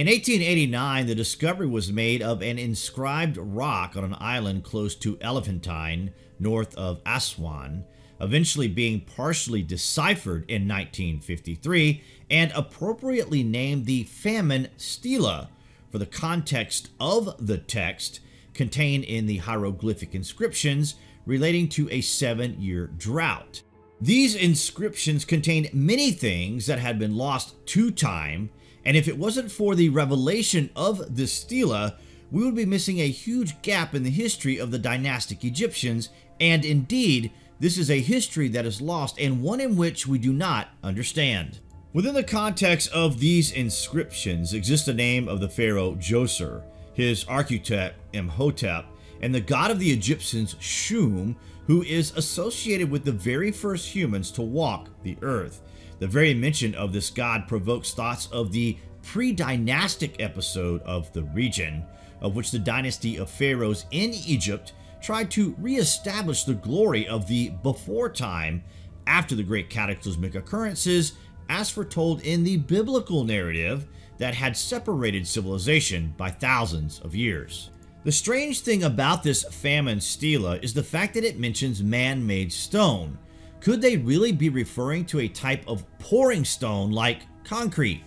In 1889, the discovery was made of an inscribed rock on an island close to Elephantine, north of Aswan, eventually being partially deciphered in 1953 and appropriately named the Famine Stela for the context of the text contained in the hieroglyphic inscriptions relating to a seven-year drought. These inscriptions contained many things that had been lost to time, and if it wasn't for the revelation of the stela, we would be missing a huge gap in the history of the dynastic Egyptians, and indeed, this is a history that is lost and one in which we do not understand. Within the context of these inscriptions exists the name of the pharaoh Djoser, his architect Imhotep, and the god of the Egyptians Shum, who is associated with the very first humans to walk the earth. The very mention of this god provokes thoughts of the pre-dynastic episode of the region, of which the dynasty of pharaohs in Egypt tried to re-establish the glory of the before time after the great cataclysmic occurrences as foretold in the biblical narrative that had separated civilization by thousands of years. The strange thing about this famine stela is the fact that it mentions man-made stone. Could they really be referring to a type of pouring stone like concrete?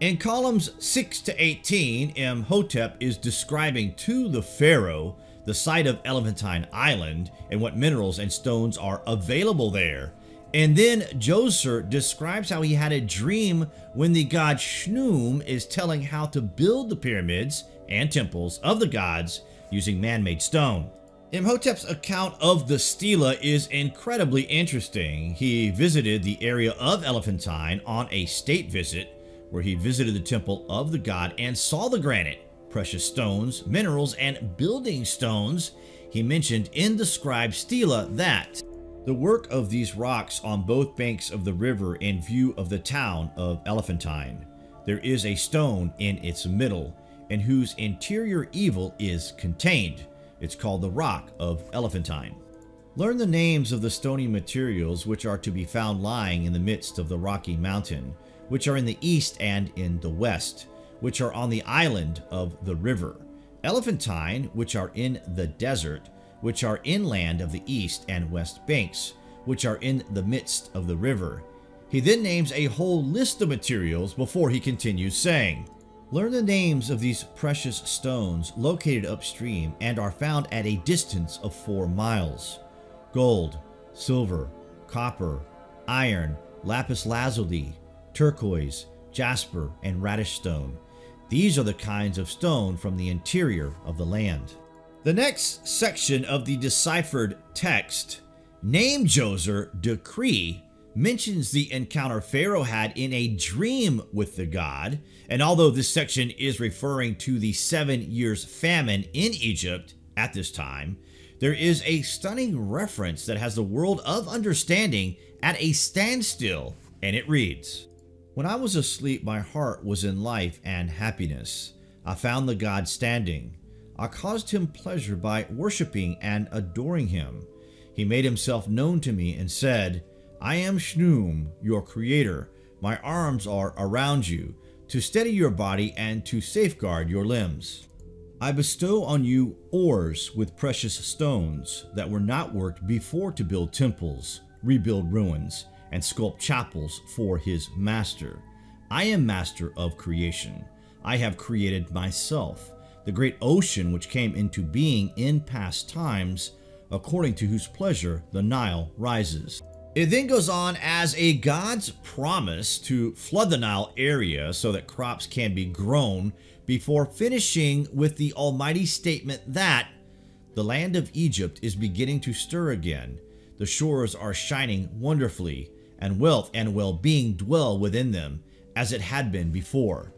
In columns 6 to 18, Imhotep is describing to the pharaoh the site of Elephantine Island and what minerals and stones are available there. And then Djoser describes how he had a dream when the god Shnum is telling how to build the pyramids and temples of the gods using man-made stone. Imhotep's account of the stela is incredibly interesting. He visited the area of Elephantine on a state visit where he visited the temple of the god and saw the granite precious stones, minerals, and building stones, he mentioned in the scribe stela that the work of these rocks on both banks of the river in view of the town of Elephantine. There is a stone in its middle, in whose interior evil is contained. It's called the Rock of Elephantine. Learn the names of the stony materials which are to be found lying in the midst of the rocky mountain, which are in the east and in the west which are on the island of the river, Elephantine, which are in the desert, which are inland of the east and west banks, which are in the midst of the river. He then names a whole list of materials before he continues saying, Learn the names of these precious stones located upstream and are found at a distance of four miles. Gold, silver, copper, iron, lapis lazuli, turquoise, jasper, and radish stone, these are the kinds of stone from the interior of the land. The next section of the deciphered text, Name Djoser Decree, mentions the encounter Pharaoh had in a dream with the god, and although this section is referring to the seven years famine in Egypt at this time, there is a stunning reference that has the world of understanding at a standstill, and it reads, when I was asleep, my heart was in life and happiness. I found the God standing. I caused him pleasure by worshiping and adoring him. He made himself known to me and said, I am Shnum, your creator. My arms are around you, to steady your body and to safeguard your limbs. I bestow on you ores with precious stones that were not worked before to build temples, rebuild ruins, and sculpt chapels for his master. I am master of creation. I have created myself, the great ocean which came into being in past times, according to whose pleasure the Nile rises. It then goes on as a God's promise to flood the Nile area so that crops can be grown before finishing with the almighty statement that the land of Egypt is beginning to stir again. The shores are shining wonderfully and wealth and well-being dwell within them, as it had been before.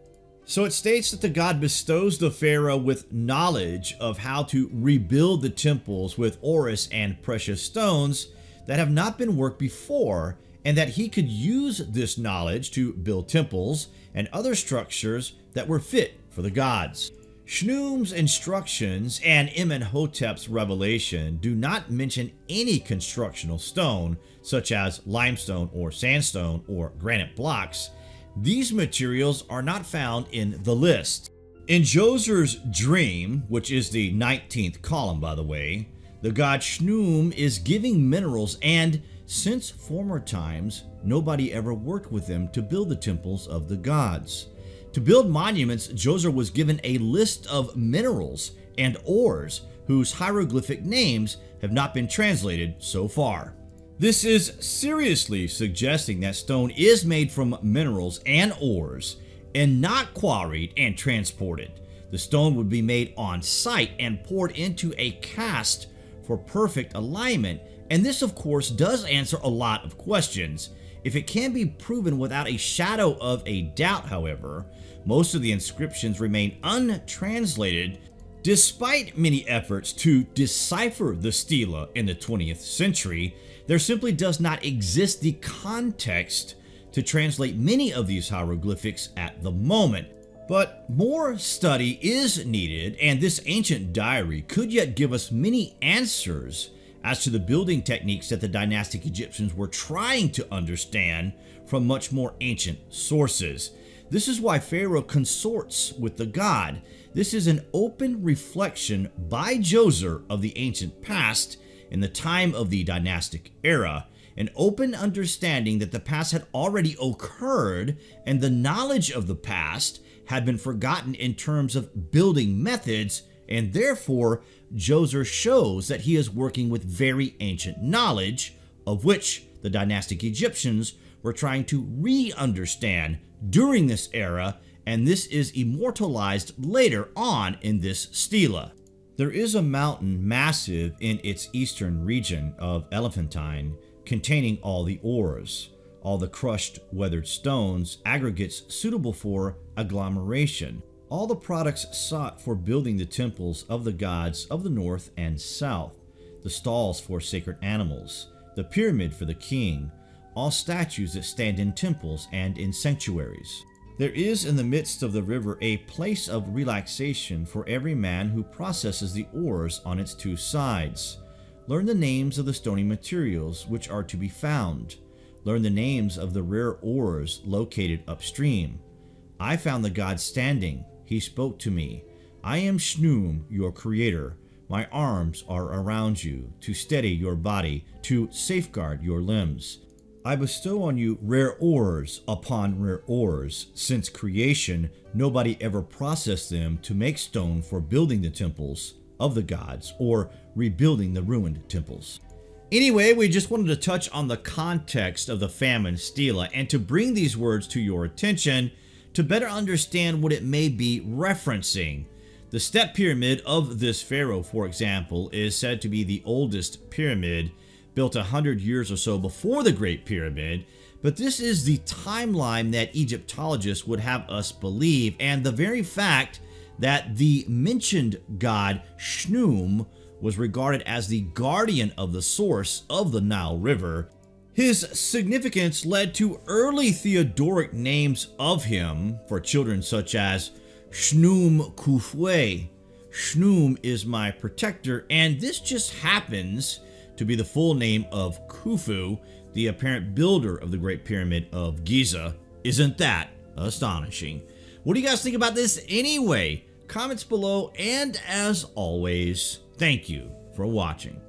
So it states that the God bestows the Pharaoh with knowledge of how to rebuild the temples with ores and precious stones that have not been worked before, and that he could use this knowledge to build temples and other structures that were fit for the gods. Shnum's instructions and Imhotep's revelation do not mention any constructional stone, such as limestone or sandstone or granite blocks, these materials are not found in the list. In Djoser's dream, which is the 19th column by the way, the god Schnum is giving minerals and since former times, nobody ever worked with them to build the temples of the gods. To build monuments, Djoser was given a list of minerals and ores whose hieroglyphic names have not been translated so far. This is seriously suggesting that stone is made from minerals and ores and not quarried and transported. The stone would be made on site and poured into a cast for perfect alignment and this of course does answer a lot of questions. If it can be proven without a shadow of a doubt however, most of the inscriptions remain untranslated despite many efforts to decipher the stela in the 20th century, there simply does not exist the context to translate many of these hieroglyphics at the moment. But more study is needed and this ancient diary could yet give us many answers as to the building techniques that the dynastic Egyptians were trying to understand from much more ancient sources. This is why Pharaoh consorts with the god. This is an open reflection by Djoser of the ancient past in the time of the dynastic era, an open understanding that the past had already occurred and the knowledge of the past had been forgotten in terms of building methods and therefore Djoser shows that he is working with very ancient knowledge of which the dynastic Egyptians were trying to re-understand during this era and this is immortalized later on in this stela. There is a mountain massive in its eastern region of Elephantine containing all the ores, all the crushed weathered stones, aggregates suitable for agglomeration, all the products sought for building the temples of the gods of the north and south, the stalls for sacred animals, the pyramid for the king, all statues that stand in temples and in sanctuaries. There is in the midst of the river a place of relaxation for every man who processes the ores on its two sides. Learn the names of the stony materials which are to be found. Learn the names of the rare ores located upstream. I found the god standing, he spoke to me. I am Schnum, your creator. My arms are around you, to steady your body, to safeguard your limbs. I bestow on you rare ores upon rare ores. Since creation, nobody ever processed them to make stone for building the temples of the gods or rebuilding the ruined temples. Anyway, we just wanted to touch on the context of the famine stela and to bring these words to your attention to better understand what it may be referencing. The step pyramid of this pharaoh, for example, is said to be the oldest pyramid built a hundred years or so before the Great Pyramid, but this is the timeline that Egyptologists would have us believe, and the very fact that the mentioned god Schnum was regarded as the guardian of the source of the Nile River his significance led to early theophoric names of him for children such as Schnum Kufwe. Schnum is my protector and this just happens to be the full name of Khufu, the apparent builder of the Great Pyramid of Giza. Isn't that astonishing? What do you guys think about this anyway? Comments below and as always, thank you for watching.